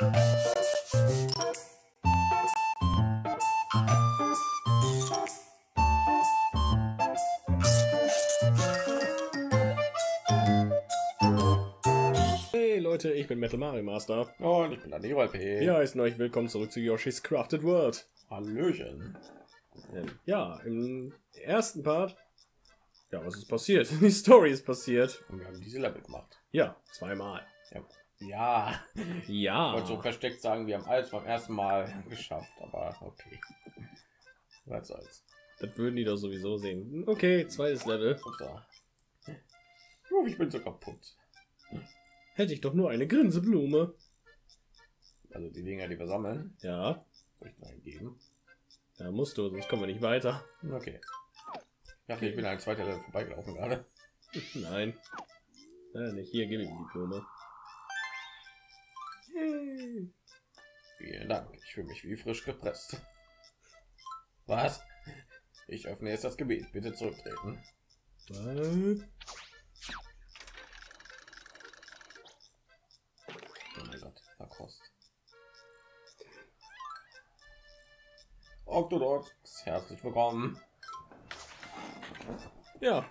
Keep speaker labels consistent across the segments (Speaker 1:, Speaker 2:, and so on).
Speaker 1: Hey Leute, ich bin Metal Mario Master.
Speaker 2: Und ich bin der Leroy P.
Speaker 1: Wir heißen euch willkommen zurück zu Yoshi's Crafted World.
Speaker 2: Hallöchen.
Speaker 1: Ähm, Ja, im ersten Part. Ja, was ist passiert? Die Story ist passiert.
Speaker 2: Und wir haben diese Level gemacht.
Speaker 1: Ja, zweimal.
Speaker 2: Ja. Ja. Ich
Speaker 1: Ja.
Speaker 2: wollte so versteckt sagen, wir haben alles beim ersten Mal geschafft, aber okay. Was soll's.
Speaker 1: Das würden die doch sowieso sehen. Okay, zweites Level.
Speaker 2: Ich bin so kaputt.
Speaker 1: Hätte ich doch nur eine Grinseblume.
Speaker 2: Also die Dinger, die wir sammeln,
Speaker 1: Ja,
Speaker 2: soll ich geben.
Speaker 1: da musst du, sonst kommen wir nicht weiter.
Speaker 2: Okay. Ich dachte, ich bin ein zweiter Level vorbeigelaufen gerade.
Speaker 1: Nein. Äh, nicht hier, gib ihm die Blume.
Speaker 2: Vielen Dank. Ich fühle mich wie frisch gepresst. Was? Ich öffne jetzt das Gebiet. Bitte zurücktreten. Oh mein Gott, verkost. Octodox, herzlich willkommen.
Speaker 1: Ja,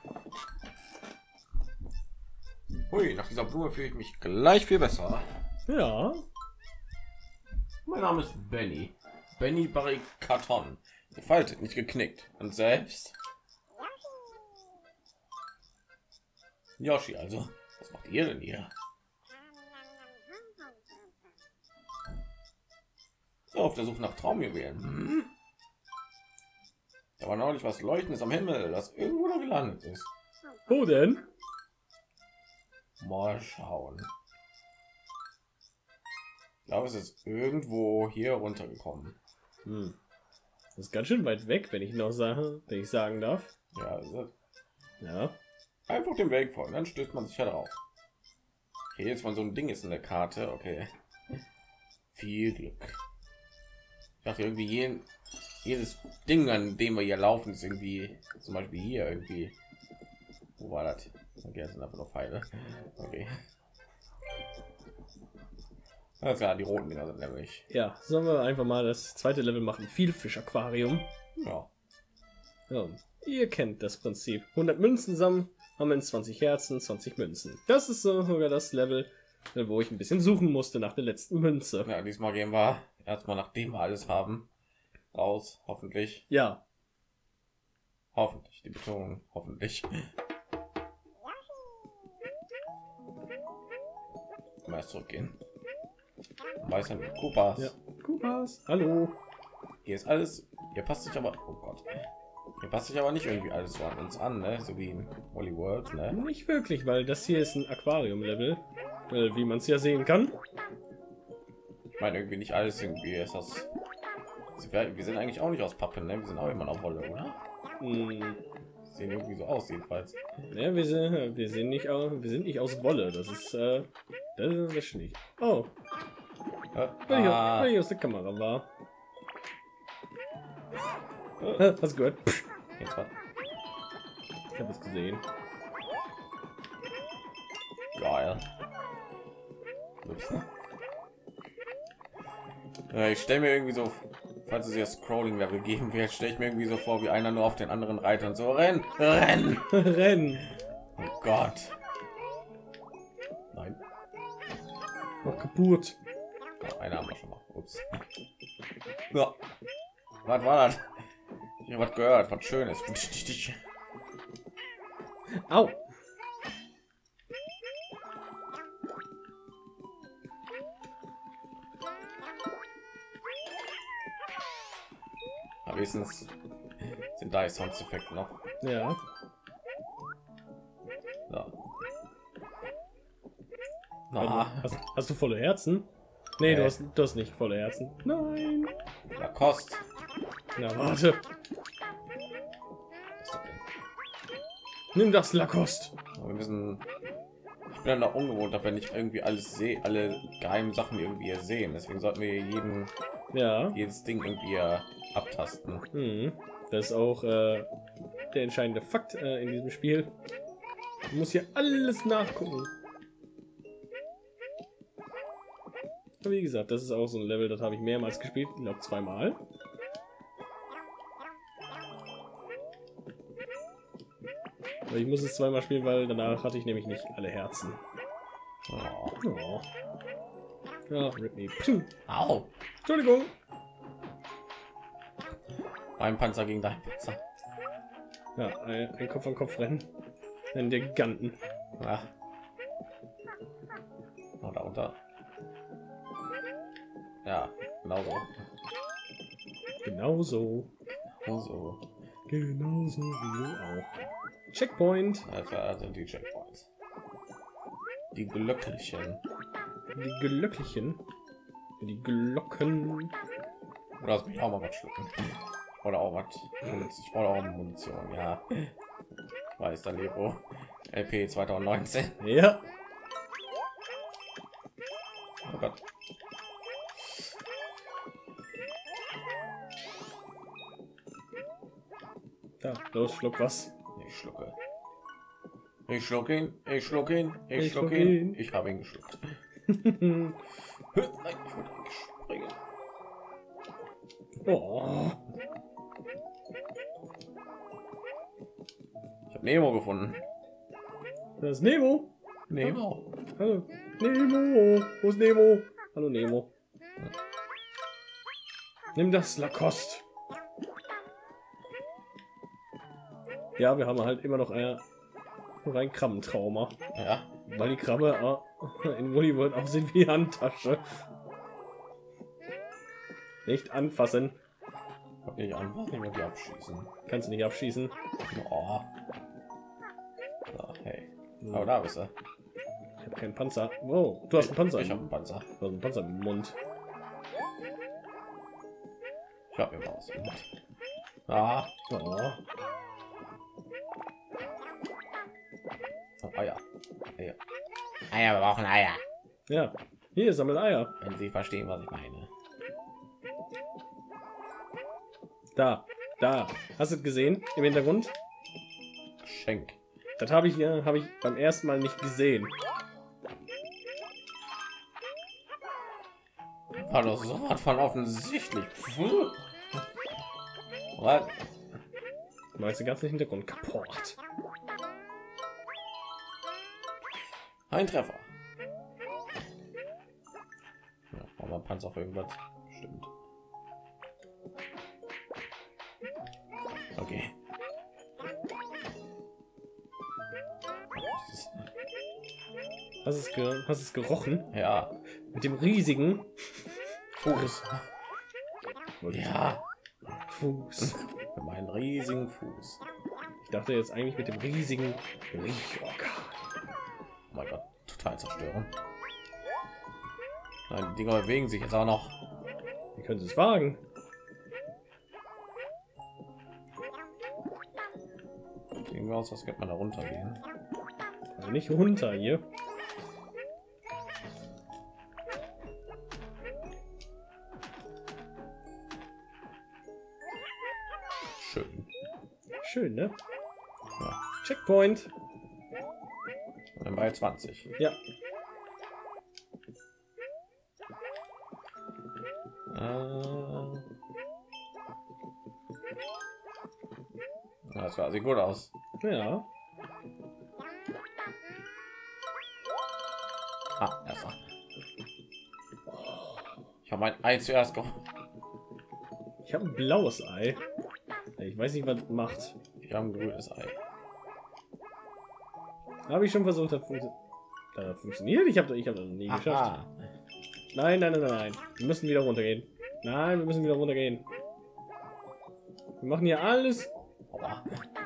Speaker 2: Hui, nach dieser Blume fühle ich mich gleich viel besser.
Speaker 1: Ja.
Speaker 2: Mein Name ist Benny. Benny Barrikaton. Gefaltet, nicht geknickt. Und selbst? Yoshi, also. Was macht ihr denn hier? So, auf der Suche nach Traumjuwelen. Hm? Da war neulich was Leuchtendes am Himmel, das irgendwo da gelandet ist.
Speaker 1: Wo denn?
Speaker 2: Mal schauen. Ich glaube, es ist irgendwo hier runtergekommen.
Speaker 1: Hm. Das ist ganz schön weit weg, wenn ich noch sage, wenn ich sagen darf.
Speaker 2: Ja,
Speaker 1: Ja.
Speaker 2: einfach dem Weg folgen, dann stößt man sich ja drauf. Okay, jetzt mal so ein Ding ist in der Karte. Okay. Viel Glück. Ich dachte irgendwie jeden, jedes Ding, an dem wir hier laufen, ist irgendwie zum Beispiel hier irgendwie. Wo war das? Okay, sind einfach nur Pfeile. Okay. Ja, die roten Dinger sind nämlich.
Speaker 1: Ja, sollen wir einfach mal das zweite Level machen. Viel Aquarium.
Speaker 2: Ja.
Speaker 1: Ja, ihr kennt das Prinzip. 100 Münzen sammeln, haben wir 20 Herzen, 20 Münzen. Das ist so sogar das Level, wo ich ein bisschen suchen musste nach der letzten Münze.
Speaker 2: Ja, diesmal gehen wir erstmal nachdem wir alles haben raus, hoffentlich.
Speaker 1: Ja,
Speaker 2: Hoffentlich, die Betonung, hoffentlich. Mal zurückgehen. Weiß nicht, Koopas.
Speaker 1: ja. Kupas, hallo.
Speaker 2: Hier ist alles. Hier passt sich aber. Oh Gott. Hier passt sich aber nicht irgendwie alles so an uns an, ne? So wie in Holly World, ne?
Speaker 1: Nicht wirklich, weil das hier ist ein Aquarium-Level, äh, wie man es ja sehen kann.
Speaker 2: Ich meine irgendwie nicht alles irgendwie ist das. Wir sind eigentlich auch nicht aus Pappe, ne? Wir sind auch immer noch Wolle, oder?
Speaker 1: Hm,
Speaker 2: Sehen irgendwie so aus, jedenfalls.
Speaker 1: ja, wir sind, wir sind nicht, wir sind nicht aus Wolle. Das ist, äh, das ist nicht. Oh,
Speaker 2: ah,
Speaker 1: der Kamera war. Äh, Hast du gehört?
Speaker 2: jetzt was.
Speaker 1: Ich habe es gesehen.
Speaker 2: Geil. Ups. Ja, ich stelle mir irgendwie so, falls es jetzt Scrolling-Level geben wird, stelle ich mir irgendwie so vor, wie einer nur auf den anderen Reitern so renn, renn.
Speaker 1: Rennen.
Speaker 2: Oh Gott. Nein,
Speaker 1: Oh, kaputt.
Speaker 2: Ja. Was war das? Ich habe was gehört, was Schönes.
Speaker 1: Au.
Speaker 2: Aber wenigstens sind da die Soundeffekte noch.
Speaker 1: Ja.
Speaker 2: So. Na,
Speaker 1: Hast, hast du volle Herzen? Nee, du
Speaker 2: Nee.
Speaker 1: hast, du hast nicht volle Herzen. Nein.
Speaker 2: Lacoste.
Speaker 1: Na, warte.
Speaker 2: Das?
Speaker 1: Nimm das Lacoste.
Speaker 2: Wir müssen. Ich bin dann auch ungewohnt, wenn ich irgendwie alles sehe, alle geheimen Sachen irgendwie sehen. Deswegen sollten wir jeden,
Speaker 1: Ja.
Speaker 2: jedes Ding irgendwie äh, abtasten.
Speaker 1: Mhm. Das ist auch äh, der entscheidende Fakt äh, in diesem Spiel. Du musst hier alles nachgucken. Wie gesagt, das ist auch so ein Level, das habe ich mehrmals gespielt, ich glaube zweimal. Aber ich muss es zweimal spielen, weil danach hatte ich nämlich nicht alle Herzen.
Speaker 2: Oh.
Speaker 1: Oh. Me. Puh.
Speaker 2: Au!
Speaker 1: Entschuldigung.
Speaker 2: Mein Panzer gegen dein Panzer.
Speaker 1: Ja, ein, ein Kopf an Kopf rennen. Der Giganten.
Speaker 2: Ja. Oh, da unter. Ja, genau so.
Speaker 1: Genauso.
Speaker 2: So.
Speaker 1: Genauso wie du auch. Checkpoint.
Speaker 2: Also, also die Checkpoints. Die Glöckchen.
Speaker 1: Die Glöckchen. Die Glocken.
Speaker 2: Oder hast mich auch mal was schlucken. Oder auch was. Ich brauche auch Munition, ja. Weiß, der Lebo. LP 2019.
Speaker 1: Ja.
Speaker 2: Oh Gott.
Speaker 1: Los, schluck was.
Speaker 2: Ich schlucke. Ich schlucke ihn. Ich schlucke ihn. Ich,
Speaker 1: Ich
Speaker 2: schlucke
Speaker 1: schluck
Speaker 2: ihn.
Speaker 1: ihn.
Speaker 2: Ich habe ihn geschluckt. Nein, ich wollte springen.
Speaker 1: oh.
Speaker 2: Ich habe Nemo gefunden.
Speaker 1: Das ist Nemo.
Speaker 2: Nemo.
Speaker 1: Hallo. Nemo. Wo ist Nemo? Hallo Nemo. Nimm das Lacoste. Ja, wir haben halt immer noch ein, noch ein Krabbentrauma.
Speaker 2: Ja.
Speaker 1: Weil die Krabbe äh, in Woody World aussieht wie Handtasche. Nicht anfassen.
Speaker 2: Nicht anfassen, ich abschießen.
Speaker 1: Kannst du nicht abschießen.
Speaker 2: Oh. So, hey. Aber da bist du.
Speaker 1: Ich habe keinen Panzer. Wow, du hast einen Panzer.
Speaker 2: Ich habe einen Panzer.
Speaker 1: Du hast einen Panzer im Mund.
Speaker 2: Ich habe mir was. Ah.
Speaker 1: Oh.
Speaker 2: Eier. Eier. Eier, wir brauchen Eier.
Speaker 1: Ja, hier sammelt Eier.
Speaker 2: Wenn Sie verstehen, was ich meine.
Speaker 1: Da, da. Hast du es gesehen im Hintergrund?
Speaker 2: Geschenk.
Speaker 1: Das habe ich ja, habe ich beim ersten Mal nicht gesehen.
Speaker 2: War doch so was von offensichtlich. Puh. Was?
Speaker 1: Meinst du ganz den Hintergrund kaputt?
Speaker 2: Ein Treffer. Ja, aber Panzer auf irgendwas. Stimmt. Okay.
Speaker 1: Hast es, ge hast es gerochen?
Speaker 2: Ja,
Speaker 1: Mit dem riesigen
Speaker 2: Fuß. Ja,
Speaker 1: Fuß.
Speaker 2: meinen riesigen Fuß.
Speaker 1: Ich dachte jetzt eigentlich mit dem riesigen Riechorgan.
Speaker 2: Mein Gott, total zerstören. Nein, die Dinger bewegen sich jetzt auch noch.
Speaker 1: Wie können Sie es wagen?
Speaker 2: Wir aus, als könnte man da runtergehen.
Speaker 1: Also nicht runter hier.
Speaker 2: Schön.
Speaker 1: Schön, ne?
Speaker 2: Ja.
Speaker 1: Checkpoint.
Speaker 2: Dann bei 20.
Speaker 1: Ja.
Speaker 2: Äh. Das war sieht gut aus.
Speaker 1: Ja.
Speaker 2: Ah, erster. Ich habe mein Ei zuerst geholt.
Speaker 1: Ich habe ein blaues Ei. Ich weiß nicht, was macht.
Speaker 2: Ich habe ein grünes Ei.
Speaker 1: Habe ich schon versucht, hat funktioniert. Ich habe ich hab das nie geschafft.
Speaker 2: Aha.
Speaker 1: Nein, nein, nein, nein. Wir müssen wieder runtergehen. Nein, wir müssen wieder runtergehen. Wir machen hier alles.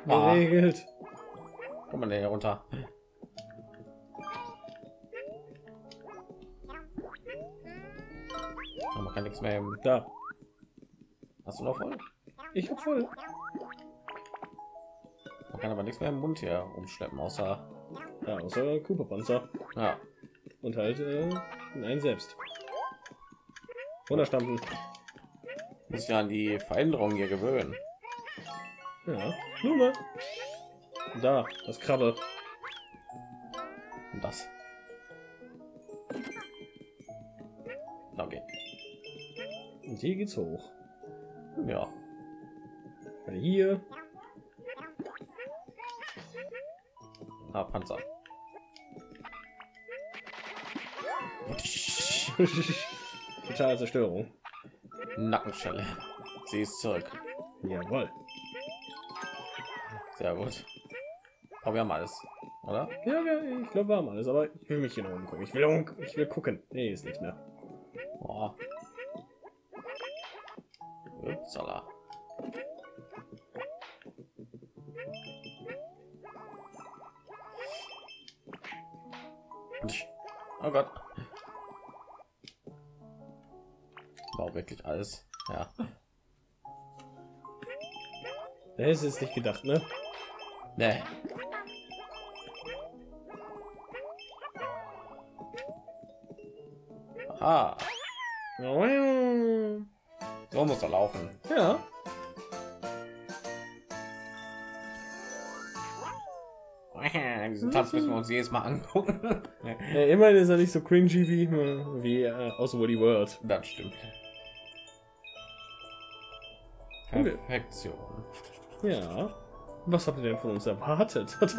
Speaker 2: Ah,
Speaker 1: geregelt.
Speaker 2: kommt man denn hier runter? Ah, Man kann nichts mehr. Im...
Speaker 1: Da.
Speaker 2: Hast du noch voll?
Speaker 1: Ich hab voll.
Speaker 2: Man kann aber nichts mehr im Mund hier umschleppen, außer
Speaker 1: Ja, außer Cooper Panzer.
Speaker 2: ja.
Speaker 1: Und halt äh, einen selbst. Runterstampfen.
Speaker 2: Muss ich an die Veränderungen hier gewöhnen.
Speaker 1: Ja. Blume. Da, das Krabbe.
Speaker 2: Und das. Okay.
Speaker 1: Und hier geht's hoch.
Speaker 2: Ja.
Speaker 1: Hier.
Speaker 2: Ah, Panzer.
Speaker 1: Totale Zerstörung.
Speaker 2: Nackenschelle. Sie ist zurück.
Speaker 1: Jawohl.
Speaker 2: Sehr gut. Aber wir haben alles, oder?
Speaker 1: Ja, ja ich glaube, wir haben alles, aber ich will mich hier noch umgucken. Ich will, um, ich will gucken. Nee, ist nicht mehr.
Speaker 2: Boah. Upsala. Oh Gott. War auch wirklich alles. Ja.
Speaker 1: Da ist es nicht gedacht, ne?
Speaker 2: Nee. Aha. So muss er laufen.
Speaker 1: Ja.
Speaker 2: Diesen Tanz müssen wir uns jedes Mal angucken.
Speaker 1: ja immerhin ist er nicht so cringy wie, wie äh, aus Woody World.
Speaker 2: Das stimmt. Perfektion.
Speaker 1: Ja. Was habt ihr denn von uns erwartet?
Speaker 2: Gab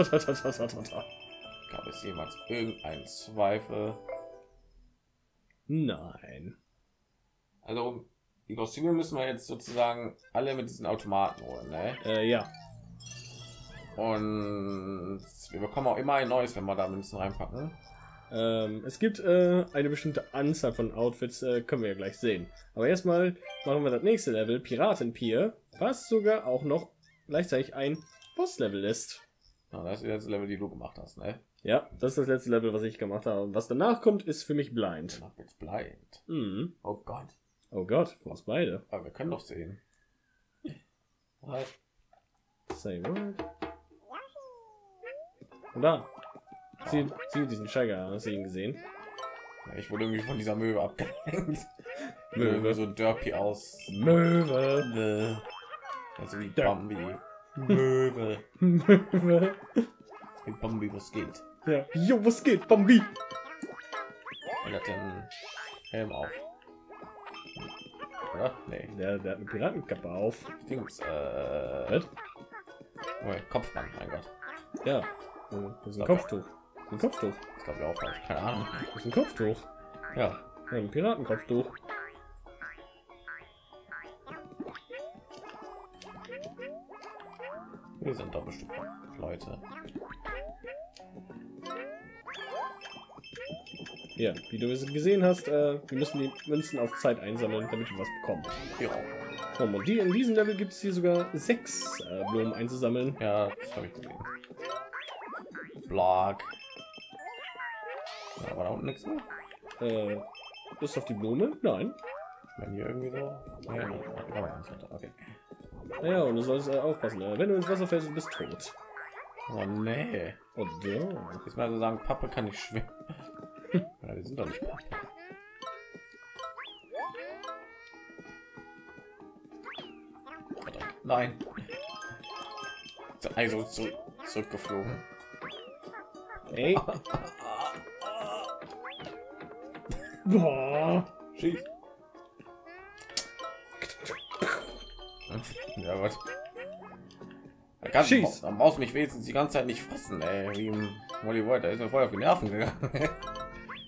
Speaker 2: es jemals irgendeinen Zweifel?
Speaker 1: Nein.
Speaker 2: Also die Kostüme müssen wir jetzt sozusagen alle mit diesen Automaten holen, ne?
Speaker 1: Äh, ja.
Speaker 2: Und wir bekommen auch immer ein neues, wenn wir da Münzen reinpacken.
Speaker 1: Ähm, es gibt äh, eine bestimmte Anzahl von Outfits, äh, können wir ja gleich sehen. Aber erstmal machen wir das nächste Level, Piratenpier, was sogar auch noch gleichzeitig ein Boss-Level ist.
Speaker 2: Ja, das ist jetzt Level, die du gemacht hast, ne?
Speaker 1: Ja, das ist das letzte Level, was ich gemacht habe. Und was danach kommt, ist für mich blind.
Speaker 2: Danach blind.
Speaker 1: Mhm.
Speaker 2: Oh Gott.
Speaker 1: Oh Gott, für uns beide.
Speaker 2: Aber wir können doch sehen. Halt.
Speaker 1: Say what? Und da. Sie, sie diesen Steiger, hast du ihn gesehen?
Speaker 2: Ich wurde irgendwie von dieser Möwe abgelenkt.
Speaker 1: Möwe.
Speaker 2: So derpy aus.
Speaker 1: Möwe.
Speaker 2: Möwe. Also wie Bambi. Möwe.
Speaker 1: Möwe.
Speaker 2: Wie Bambi, was geht?
Speaker 1: Ja. Jo, was geht, Bambi?
Speaker 2: Er hat den Helm auf. Oder? Nee.
Speaker 1: Der, der hat eine Piratenkappe auf.
Speaker 2: Dings. Äh.
Speaker 1: Was?
Speaker 2: Oh, Kopfband, mein Gott.
Speaker 1: Ja. Das ist ein. Kopftuch. Ein Kopftuch.
Speaker 2: Das glaube ich auch falsch. Keine Ahnung.
Speaker 1: Das ist ein Kopftuch.
Speaker 2: Ja.
Speaker 1: Ein Piratenkopftuch.
Speaker 2: Wir sind doch bestimmt Leute.
Speaker 1: Ja, wie du es gesehen hast, äh, wir müssen die Münzen auf Zeit einsammeln, damit wir was bekommen.
Speaker 2: Ja.
Speaker 1: So, und die, in diesem Level gibt es hier sogar sechs äh, Blumen einzusammeln.
Speaker 2: Ja, das habe ich gesehen. Blog. Ja, war da unten nichts mehr?
Speaker 1: Äh, ist auf die Blume? Nein.
Speaker 2: Wenn hier irgendwie so. Ja. Okay.
Speaker 1: Ja, und du sollst äh, aufpassen. Äh, wenn du ins Wasser fällst, du bist tot.
Speaker 2: Oh nee.
Speaker 1: Und ja.
Speaker 2: Jetzt mal so sagen, Pappe kann nicht schwimmen. ja, die sind doch nicht Pappe. Nein. Also zu, zurückgeflogen.
Speaker 1: Ey. Boah.
Speaker 2: Schieß. Ja, was? Kannst du-
Speaker 1: Schieß.
Speaker 2: Dann brauchst du mich wenigstens die ganze Zeit nicht fassen, ey. Wie im Hollywood, da ist mir voll auf die Nerven gegangen.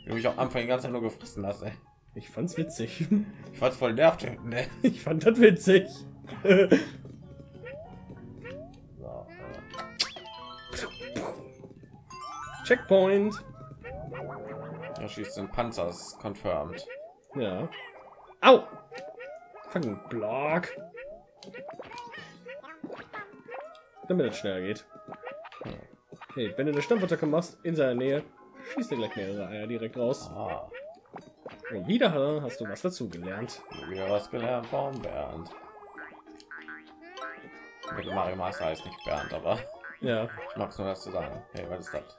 Speaker 2: Wie mich am Anfang die ganze Zeit nur gefressen hast, ey.
Speaker 1: Ich fand's witzig.
Speaker 2: Ich fand's voll nervt, ne?
Speaker 1: Ich fand das witzig.
Speaker 2: So, äh,
Speaker 1: Checkpoint.
Speaker 2: er schießt den Panzer, ist confirmed.
Speaker 1: Ja. Au! Fucking Block. Damit es schneller geht. Hey, wenn du eine Stampfattacke machst in seiner Nähe, schießt er gleich mehrere Eier direkt raus.
Speaker 2: Ah,
Speaker 1: Und wieder hast du was dazu gelernt.
Speaker 2: wieder was gelernt von Bernd. Mit Mario Master heißt nicht Bernd, aber
Speaker 1: Ja,
Speaker 2: ich mag's nur das zu sagen. Hey, was ist das?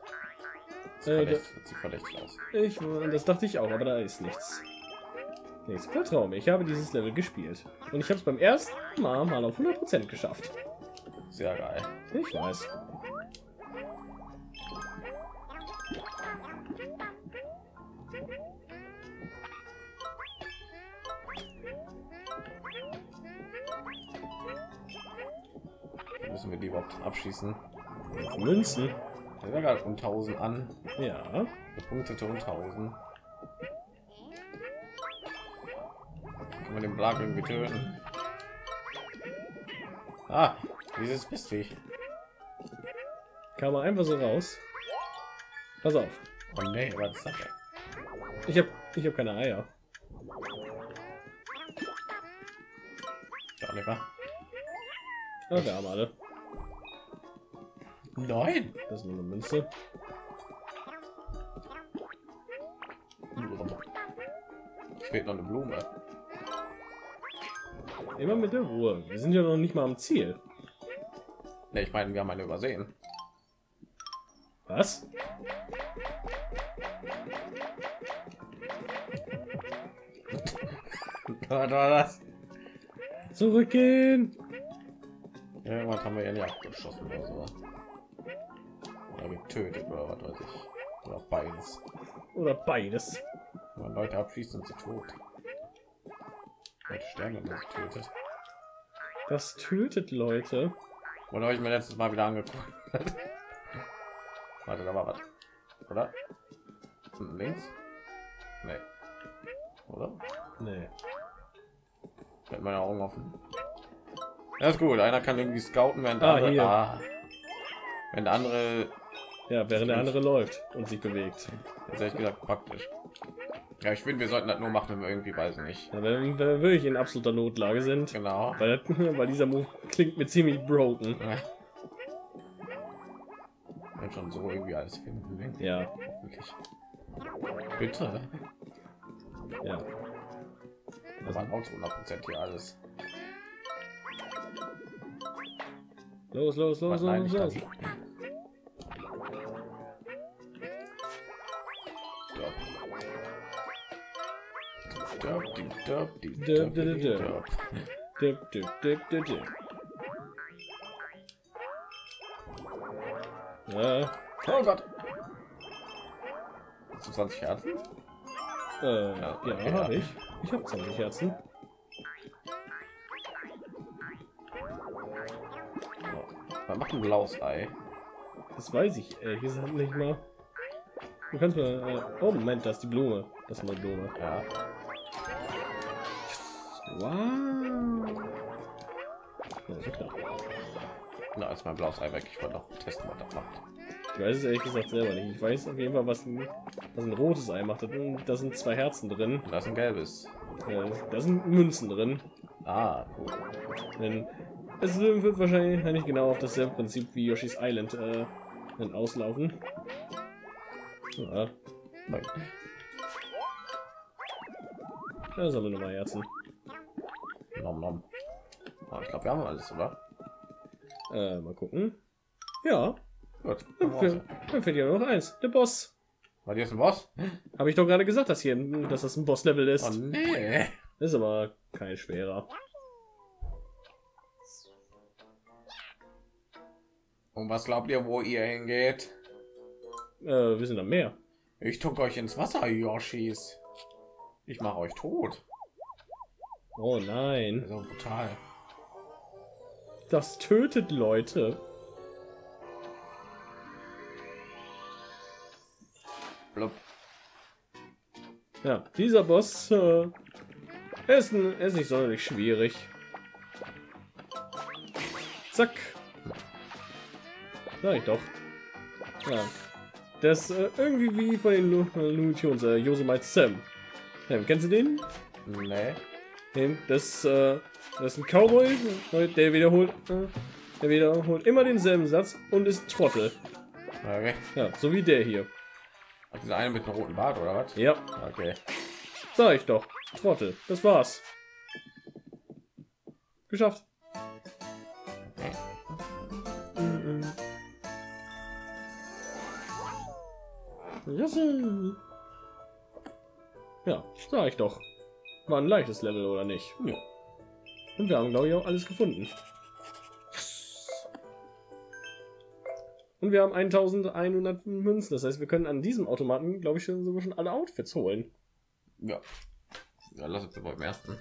Speaker 1: Äh,
Speaker 2: verdächtig, aus.
Speaker 1: Ich, das dachte ich auch, aber da ist nichts. Nichts. Vertrau mir, ich habe dieses Level gespielt. Und ich habe es beim ersten Mal mal auf 100% geschafft.
Speaker 2: Sehr geil.
Speaker 1: Ich weiß.
Speaker 2: Müssen wir die überhaupt abschießen?
Speaker 1: Münzen.
Speaker 2: Der war gerade um 1000 an.
Speaker 1: Ja.
Speaker 2: Bepunktete um 1000. Kann man den Blag irgendwie töten? Ah, dieses Mistviech.
Speaker 1: Kam er einfach so raus. Pass auf.
Speaker 2: Oh nee, was ist?
Speaker 1: Ich habe ich habe keine Eier.
Speaker 2: Ja, lecker.
Speaker 1: Wir haben alle.
Speaker 2: Nein!
Speaker 1: Das ist nur eine Münze.
Speaker 2: Fehlt noch eine Blume.
Speaker 1: Immer mit der Ruhe. Wir sind ja noch nicht mal am Ziel.
Speaker 2: Ne, ich meine, wir haben eine übersehen.
Speaker 1: Was?
Speaker 2: Was war das?
Speaker 1: Zurückgehen.
Speaker 2: Irgendwas haben wir ja nicht abgeschossen oder so. Getötet oder was weiß ich. Oder beides.
Speaker 1: Oder beides.
Speaker 2: Wenn man Leute abschießt, sind sie tot. Leute sterben, wenn man sie tötet.
Speaker 1: Das tötet Leute.
Speaker 2: Oder habe ich mir letztes Mal wieder angeguckt? Warte, da war was. Oder? Links? Nee. Oder?
Speaker 1: Nee.
Speaker 2: Mit meine Augen offen. Ja, ist gut. Einer kann irgendwie scouten, während
Speaker 1: Ah,
Speaker 2: der andere, ah, wenn der andere,
Speaker 1: Ja, während der andere läuft und sich bewegt.
Speaker 2: das ehrlich gesagt praktisch. Ja, ich finde, wir sollten das nur machen, wenn wir irgendwie, weiß ich nicht.
Speaker 1: Ja, wenn wir wirklich in absoluter Notlage sind.
Speaker 2: Genau.
Speaker 1: Weil, weil dieser Move klingt mir ziemlich broken.
Speaker 2: Ja. Wenn schon so irgendwie alles finden. ne?
Speaker 1: Ja,
Speaker 2: Hoffentlich. Bitte.
Speaker 1: ja.
Speaker 2: Das war auch zu 100 hier alles.
Speaker 1: Los, los, los, los, los.
Speaker 2: Oh Gott. Hast du 20 Herzen?
Speaker 1: äh,
Speaker 2: Ja,
Speaker 1: ja,
Speaker 2: okay,
Speaker 1: habe
Speaker 2: ja.
Speaker 1: ich. Ich habe 20 Herzen.
Speaker 2: Man macht ein blaues Ei.
Speaker 1: Das weiß ich ehrlich gesagt nicht mal. Du kannst mal. Äh, oh Moment, das ist die Blume. Das ist eine Blume.
Speaker 2: Ja.
Speaker 1: Wow. Ja, so klar.
Speaker 2: Na, ist mein blaues Ei weg. Ich wollte noch testen, was das macht.
Speaker 1: Ich weiß es ehrlich gesagt selber nicht. Ich weiß auf jeden Fall, was ein, was ein rotes Ei macht. Da sind zwei Herzen drin.
Speaker 2: Und da ist ein gelbes.
Speaker 1: Äh, da sind Münzen drin.
Speaker 2: Ah, cool.
Speaker 1: Denn es wird wahrscheinlich nicht genau auf dasselbe Prinzip wie Yoshi's Island äh, dann auslaufen. Ja,
Speaker 2: Nein.
Speaker 1: da sammeln wir mal Herzen.
Speaker 2: Nom, nom. Ah, ich glaube, wir haben alles, oder?
Speaker 1: Äh, mal gucken. Ja,
Speaker 2: Gut.
Speaker 1: dann, fe- dann fehlt ja noch eins. Der Boss.
Speaker 2: War jetzt ein Boss?
Speaker 1: Habe ich doch gerade gesagt, dass hier, dass das ein Boss-Level ist.
Speaker 2: Oh nee.
Speaker 1: Ist aber kein schwerer.
Speaker 2: Und was glaubt ihr, wo ihr hingeht?
Speaker 1: Äh, wir sind am Meer.
Speaker 2: Ich tuck euch ins Wasser, Yoshis. Ich mache euch tot.
Speaker 1: Oh nein.
Speaker 2: So brutal.
Speaker 1: Das tötet Leute.
Speaker 2: Blub.
Speaker 1: Ja, dieser Boss äh, er ist, ein, ist nicht sonderlich schwierig. Zack. Sag ich doch. Ja. Das äh, irgendwie wie von den äh, Looney Tunes, äh, Yosemite Sam. Ja, kennst du den?
Speaker 2: Nee.
Speaker 1: Den- Das, äh, das ist ein Cowboy, der wiederholt, äh, der wiederholt immer denselben Satz und ist Trottel.
Speaker 2: Okay.
Speaker 1: Ja, so wie der hier.
Speaker 2: Hat dieser eine mit dem roten Bart oder was?
Speaker 1: Ja,
Speaker 2: Okay.
Speaker 1: sag ich doch. Trottel. Das war's. Geschafft. Ja, sag ich doch. War ein leichtes Level oder nicht?
Speaker 2: Ja.
Speaker 1: Und wir haben, glaube ich, auch alles gefunden. Und wir haben 1100 Münzen. Das heißt, wir können an diesem Automaten, glaube ich, schon, sogar schon alle Outfits holen.
Speaker 2: Ja. Ja, lass uns beim ersten.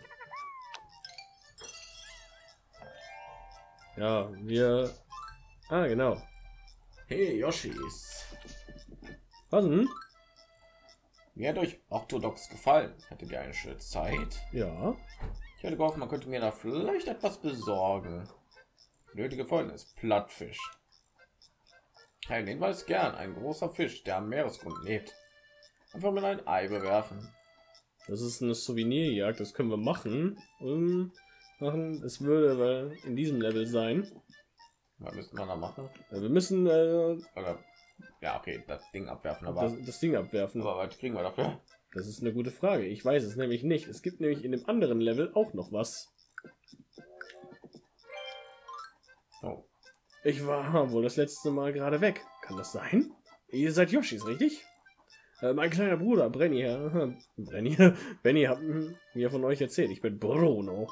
Speaker 1: Ja, wir Ah, genau.
Speaker 2: Hey, Yoshis.
Speaker 1: Was denn?
Speaker 2: Mir hat euch Orthodox gefallen. Hattet ihr eine schöne Zeit?
Speaker 1: Ja.
Speaker 2: Ich hätte gehofft, man könnte mir da vielleicht etwas besorgen. Nötige Folgendes: Plattfisch. Wir es gern. Ein großer Fisch, der am Meeresgrund lebt. Einfach mit ein Ei bewerfen.
Speaker 1: Das ist eine Souvenirjagd, das können wir machen. Um, machen. Es würde in diesem Level sein.
Speaker 2: Was müsste man da machen?
Speaker 1: Äh, Wir müssen äh,
Speaker 2: ja, okay, das Ding abwerfen. Aber,
Speaker 1: das, das Ding abwerfen.
Speaker 2: aber was kriegen wir dafür?
Speaker 1: Das ist eine gute Frage. Ich weiß es nämlich nicht. Es gibt nämlich in dem anderen Level auch noch was.
Speaker 2: Oh,
Speaker 1: Ich war wohl das letzte Mal gerade weg. Kann das sein? Ihr seid Yoshis, richtig? Äh, mein kleiner Bruder, Brenny, äh, Brenny, Benny hat mm, mir von euch erzählt. Ich bin Bruno.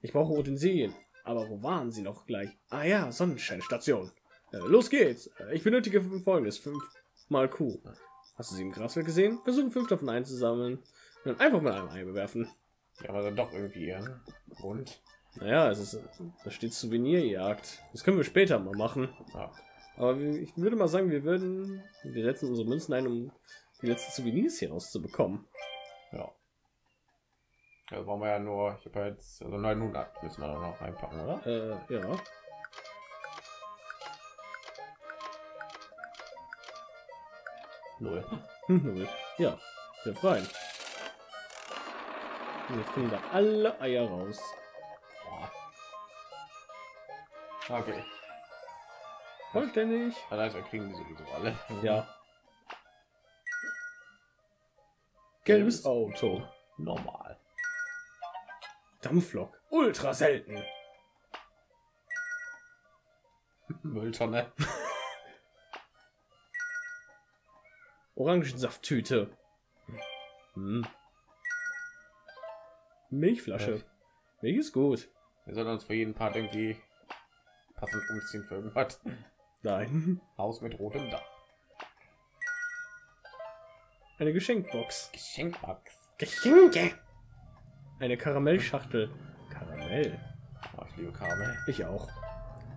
Speaker 1: Ich brauche Utensilien. Aber wo waren sie noch gleich? Ah ja, Sonnenscheinstation. Äh, los geht's. Äh, Ich benötige folgendes. Fünf mal Kuh. Hast du sie im Grasfeld gesehen? Versuchen fünf davon einzusammeln. Und dann einfach mit einem Ei bewerfen.
Speaker 2: ja, aber dann doch irgendwie ihren Grund.
Speaker 1: Naja, es ist, da steht Souvenirjagd. Das können wir später mal machen.
Speaker 2: Ja.
Speaker 1: Aber wir- ich würde mal sagen, wir würden, wir setzen unsere Münzen ein, um die letzten Souvenirs hier rauszubekommen.
Speaker 2: Ja. Da brauchen wir ja nur, ich habe ja jetzt, also 900 müssen wir noch reinpacken, oder?
Speaker 1: Äh, ja.
Speaker 2: Null.
Speaker 1: Null. ja, wir freuen. Jetzt kommen da alle Eier raus.
Speaker 2: Okay.
Speaker 1: Vollständig.
Speaker 2: Wir kriegen die sowieso alle.
Speaker 1: Ja. Gelbes Auto.
Speaker 2: Normal.
Speaker 1: Dampflok. Ultra selten.
Speaker 2: Mülltonne.
Speaker 1: Orangensafttüte. Hm. Milchflasche. Milch ist gut.
Speaker 2: Wir sollen uns für jeden Part irgendwie passend umziehen für irgendwas.
Speaker 1: Nein.
Speaker 2: Haus mit rotem Dach.
Speaker 1: Eine Geschenkbox.
Speaker 2: Geschenkbox.
Speaker 1: Geschenke. Eine Karamellschachtel. Karamell.
Speaker 2: Oh, ich liebe Kabel.
Speaker 1: Ich auch.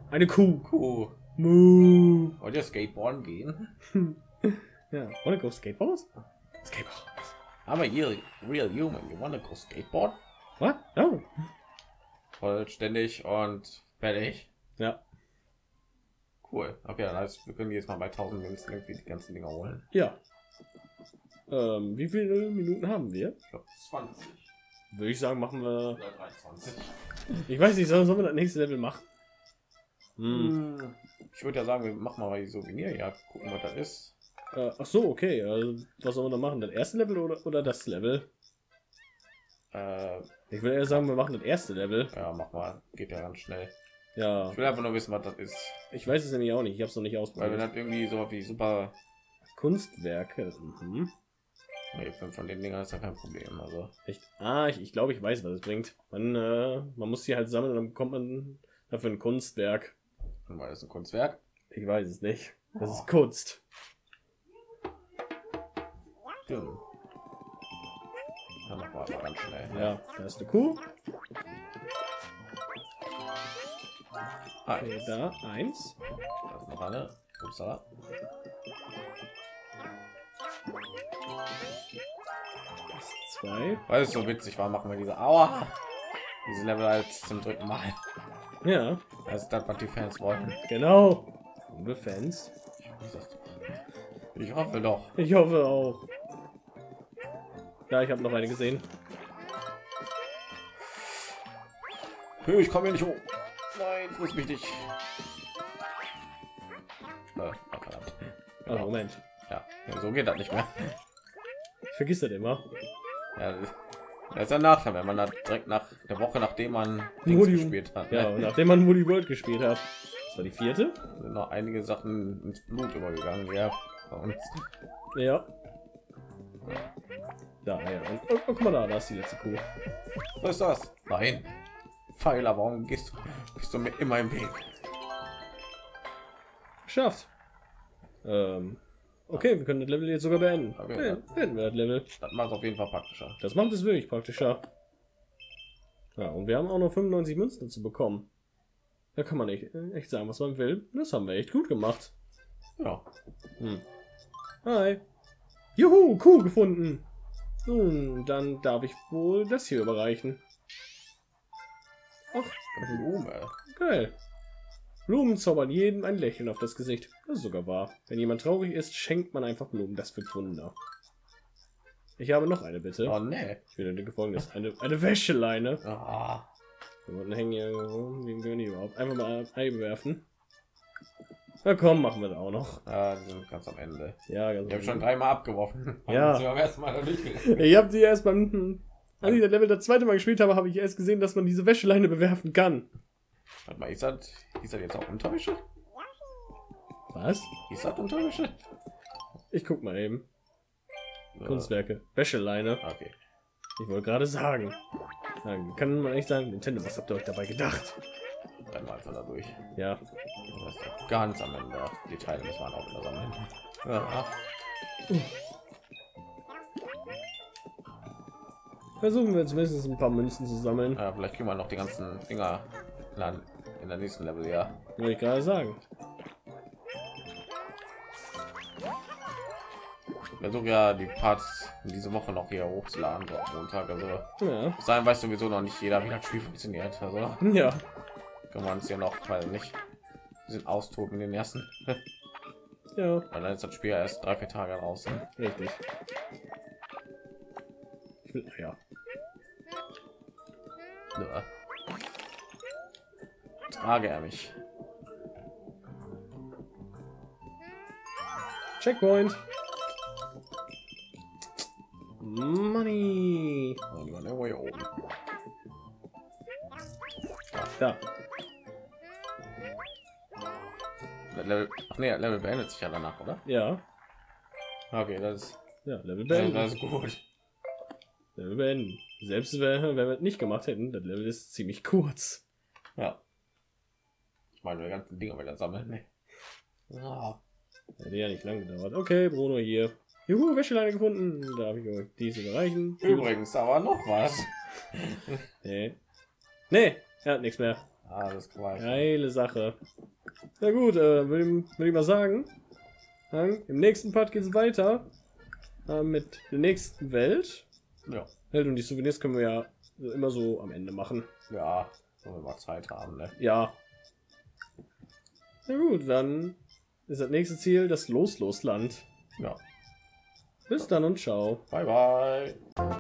Speaker 1: Eine Kuh.
Speaker 2: Cool.
Speaker 1: Moo.
Speaker 2: Wollt ihr Skateboarden gehen?
Speaker 1: Ja. Wanna go skateboard? Skateboard.
Speaker 2: Aber ihr real human, you wanna go skateboard?
Speaker 1: What? Oh.
Speaker 2: Vollständig und fertig.
Speaker 1: Ja.
Speaker 2: Cool. Okay, dann heißt, wir können jetzt mal bei 1000 Münzen irgendwie die ganzen Dinger holen.
Speaker 1: Ja. Ähm, wie viele Minuten haben wir?
Speaker 2: Ich glaube 20
Speaker 1: Würde ich sagen, machen wir.
Speaker 2: oder 23.
Speaker 1: Ich weiß nicht, sollen sollen wir das nächste Level machen? Hm.
Speaker 2: Ich würde ja sagen, wir machen mal die Souvenirjagd, gucken, was das ist.
Speaker 1: Äh, ach so, okay. Also, was sollen wir da machen? Das erste Level oder, oder das Level?
Speaker 2: Äh,
Speaker 1: Ich würde eher sagen, wir machen das erste Level.
Speaker 2: ja, mach mal. Geht ja ganz schnell.
Speaker 1: Ja.
Speaker 2: Ich will einfach nur wissen, was das ist.
Speaker 1: Ich weiß es nämlich auch nicht. Ich habe es noch nicht
Speaker 2: Weil wenn
Speaker 1: ausprobiert.
Speaker 2: das irgendwie so wie super.
Speaker 1: Kunstwerke. Mhm.
Speaker 2: Nee, von den Dingern ist ja kein Problem. Also,
Speaker 1: Echt? Ah, ich, ich glaube, ich weiß, was es bringt. Man, äh, man muss die halt sammeln und dann bekommt man dafür ein Kunstwerk.
Speaker 2: weil das ist ein Kunstwerk.
Speaker 1: Ich weiß es nicht. Das
Speaker 2: Oh.
Speaker 1: ist Kunst.
Speaker 2: Stimmt. Ja, mach mal aber ganz schnell.
Speaker 1: Ja, da ist eine Kuh.
Speaker 2: Ah,
Speaker 1: Okay, da eins.
Speaker 2: da ist noch eine. Upsala.
Speaker 1: Das ist zwei.
Speaker 2: Weil es so witzig war, machen wir diese Aua. Diese Level halt zum dritten Mal.
Speaker 1: Ja,
Speaker 2: Das ist das, was die Fans wollen.
Speaker 1: genau. Liebe Fans.
Speaker 2: Ich hoffe doch.
Speaker 1: Ich hoffe auch. Ja, ich habe noch eine gesehen.
Speaker 2: Ich komme hier nicht hoch. Nein, friss mich nicht. Äh, oh,
Speaker 1: Moment.
Speaker 2: Ja, so geht das nicht mehr.
Speaker 1: Ich vergiss das immer.
Speaker 2: Ja, das ist ein Nachteil, wenn man da direkt nach der Woche, nachdem man
Speaker 1: Modi-
Speaker 2: gespielt hat.
Speaker 1: Ja,
Speaker 2: ne?
Speaker 1: nachdem man Woody World gespielt hat. Das war die vierte?
Speaker 2: sind noch einige Sachen ins Blut übergegangen. Ja.
Speaker 1: Ja. Da, ja. Und, oh, guck mal da, da ist die letzte Kuh.
Speaker 2: Was ist das? Nein. Pfeiler, warum gehst du, bist du mir immer im Weg?
Speaker 1: Geschafft. Ähm, okay, wir können das Level jetzt sogar beenden.
Speaker 2: Okay, ja.
Speaker 1: beenden wir das Level.
Speaker 2: Das macht auf jeden Fall praktischer.
Speaker 1: Das macht es wirklich praktischer. Ja, und wir haben auch noch 95 Münzen zu bekommen. Da kann man nicht echt sagen, was man will. Das haben wir echt gut gemacht.
Speaker 2: Ja.
Speaker 1: Hm. Hi. Juhu, Kuh gefunden. Nun, dann darf ich wohl das hier überreichen.
Speaker 2: Ach, Blume.
Speaker 1: Geil. Blumen zaubern jedem ein Lächeln auf das Gesicht. Das ist sogar wahr. Wenn jemand traurig ist, schenkt man einfach Blumen. Das wird Wunder. Ich habe noch eine Bitte.
Speaker 2: Oh nee.
Speaker 1: Ich will dir folgendes. Eine, eine Wäscheleine.
Speaker 2: Ah,
Speaker 1: Wir hängen hier rum. Wie können die überhaupt? Einfach mal einwerfen. Na komm, machen wir das auch noch.
Speaker 2: sind ganz am Ende.
Speaker 1: Ja, ganz
Speaker 2: Ich habe schon dreimal abgeworfen.
Speaker 1: Ja. Ich habe die erst beim, als ich das Level das zweite Mal gespielt habe, habe ich erst gesehen, dass man diese Wäscheleine bewerfen kann.
Speaker 2: Warte mal, ist das, ist das jetzt auch Unterwäsche?
Speaker 1: Was?
Speaker 2: Ist das Unterwäsche?
Speaker 1: Ich guck mal eben.
Speaker 2: Ja.
Speaker 1: Kunstwerke. Wäscheleine.
Speaker 2: Okay.
Speaker 1: Ich wollte gerade sagen. Dann kann man echt sagen, Nintendo, was habt ihr euch dabei gedacht?
Speaker 2: Dann mal da durch.
Speaker 1: Ja.
Speaker 2: Das ist ganz am Ende. Die Teile muss man auch wieder sammeln. Ja.
Speaker 1: Versuchen wir zumindest ein paar Münzen zu sammeln.
Speaker 2: Ja, vielleicht kriegen wir noch die ganzen Dinger in der, nächsten Level, ja.
Speaker 1: Wollte ich gerade sagen.
Speaker 2: Versuche ja die Parts diese Woche noch hier hochzuladen, Montag. Also
Speaker 1: Ja.
Speaker 2: dahin weiß sowieso noch nicht jeder, wie das Spiel funktioniert. Also
Speaker 1: Ja.
Speaker 2: Können wir uns ja noch, weil nicht sind austoben in den ersten.
Speaker 1: Ja.
Speaker 2: Weil dann ist das Spiel erst drei, vier Tage draußen.
Speaker 1: Richtig. Ich will, ja.
Speaker 2: Ja. Trage er mich.
Speaker 1: Checkpoint. Money.
Speaker 2: Irgendwo hier oben.
Speaker 1: Da.
Speaker 2: Level, ach nee, Level beendet sich ja danach, oder?
Speaker 1: Ja.
Speaker 2: Okay, das ist,
Speaker 1: Ja, Level beenden.
Speaker 2: das ist gut.
Speaker 1: Level beenden. Selbst wenn, wenn wir es nicht gemacht hätten, das Level ist ziemlich kurz.
Speaker 2: Ja. Ich meine, die ganzen Dinge wieder sammeln. Ne? Ja.
Speaker 1: Hätte ja nicht lang gedauert. Okay, Bruno hier. Juhu, Wäscheleine gefunden. Darf ich euch diese überreichen?
Speaker 2: Übrigens, aber noch was.
Speaker 1: Nee. Nee, er hat nichts mehr.
Speaker 2: Alles klar.
Speaker 1: Geile Sache. Na gut, äh, würde ich, würd ich mal sagen. Dann, Im nächsten Part geht es weiter äh, mit der nächsten Welt.
Speaker 2: Ja.
Speaker 1: Welt und die Souvenirs können wir ja immer so am Ende machen.
Speaker 2: Ja, wenn wir mal Zeit haben, ne?
Speaker 1: Ja. Na gut, dann ist das nächste Ziel das Los-Los-Land.
Speaker 2: Ja.
Speaker 1: Bis dann und ciao.
Speaker 2: Bye bye.